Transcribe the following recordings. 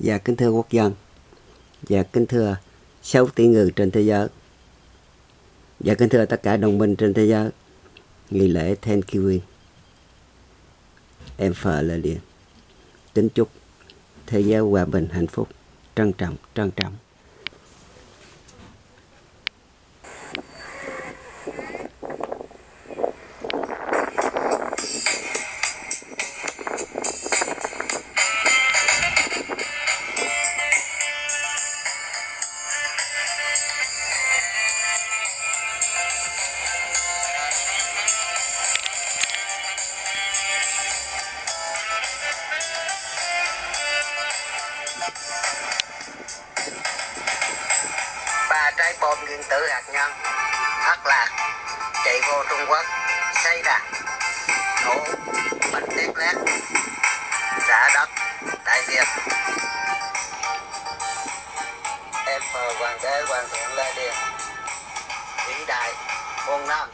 và kính thưa quốc dân. Và kính thưa 6 tỷ người trên thế giới. Và kính thưa tất cả đồng minh trên thế giới. Nghi lễ Thanksgiving Em phờ là liền Kính chúc thế giới hòa bình hạnh phúc. Trân trọng, trân trọng. Trái bom nguyên tử hạt nhân. Thất lạc chạy vô Trung Quốc xây đà, nổ bánh tét lét giả đất đại việt em phờ hoàng đế hoàng thượng lê điền vĩ đại phương nam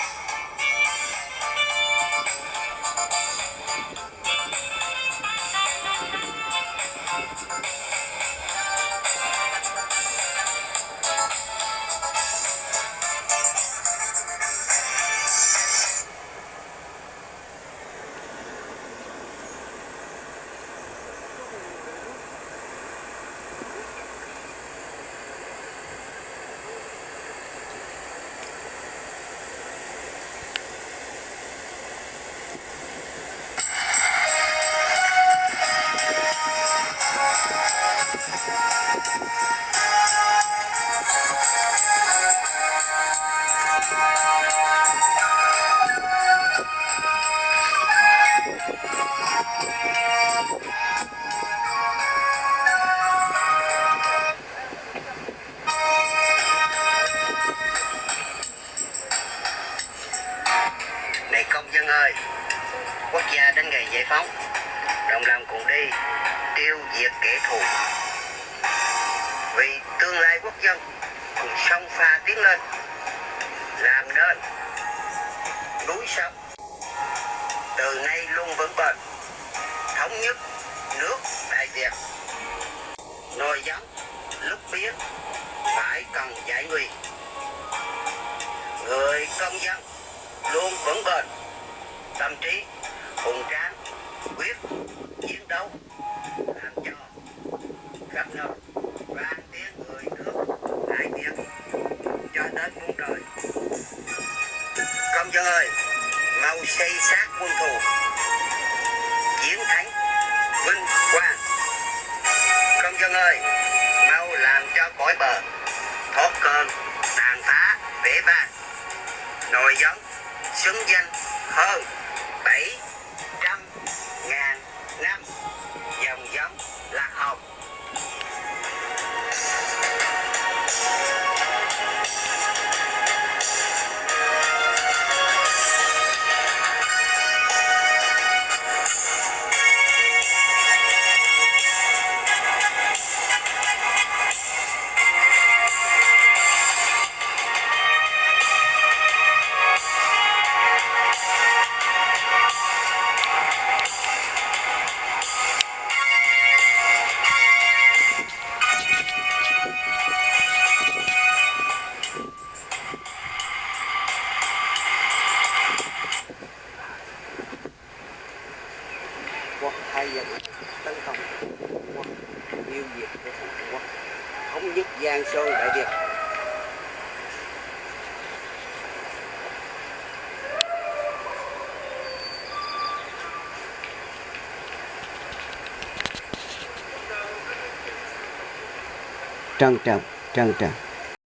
này công dân ơi, quốc gia đến ngày giải phóng, đồng lòng cùng đi, tiêu diệt kẻ thù. Vì tương lai quốc dân cùng sông pha tiến lên, làm nên núi sông. Từ nay luôn vững bền, thống nhất nước đại việt. Nồi giống lúc biến phải cần giải nguy người công dân sống bền tâm trí, hùng tráng, quyết, chiến đấu. Làm cho khắp nơi, vang tiếng người nước đại tiếng, cho đến muôn đời. Công dân ơi, mau xây xác quân thù. Chiến thắng, vinh quang. Công dân ơi, mau làm cho cõi bờ, thoát cơn, tàn phá vẻ vang. Nồi giống xứng danh hơn bảy trăm ngàn năm. Dòng giống lạc hồng. Dân tấn công quốc tiêu diệt của thằng quốc, thống nhất giang sơn, đại việt. Trân trọng trân trọng.